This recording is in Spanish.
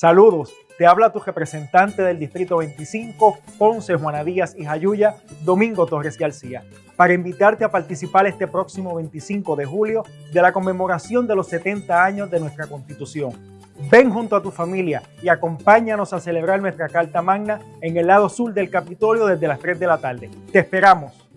Saludos, te habla tu representante del Distrito 25, Ponce, Juana Díaz y Jayuya, Domingo Torres García, para invitarte a participar este próximo 25 de julio de la conmemoración de los 70 años de nuestra Constitución. Ven junto a tu familia y acompáñanos a celebrar nuestra Carta Magna en el lado sur del Capitolio desde las 3 de la tarde. Te esperamos.